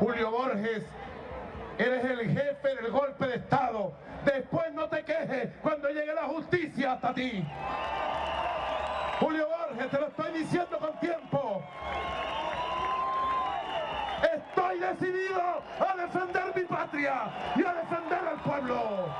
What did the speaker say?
Julio Borges, eres el jefe del golpe de Estado. Después no te quejes cuando llegue la justicia hasta ti. Julio Borges, te lo estoy diciendo con tiempo. Estoy decidido a defender mi patria y a defender al pueblo.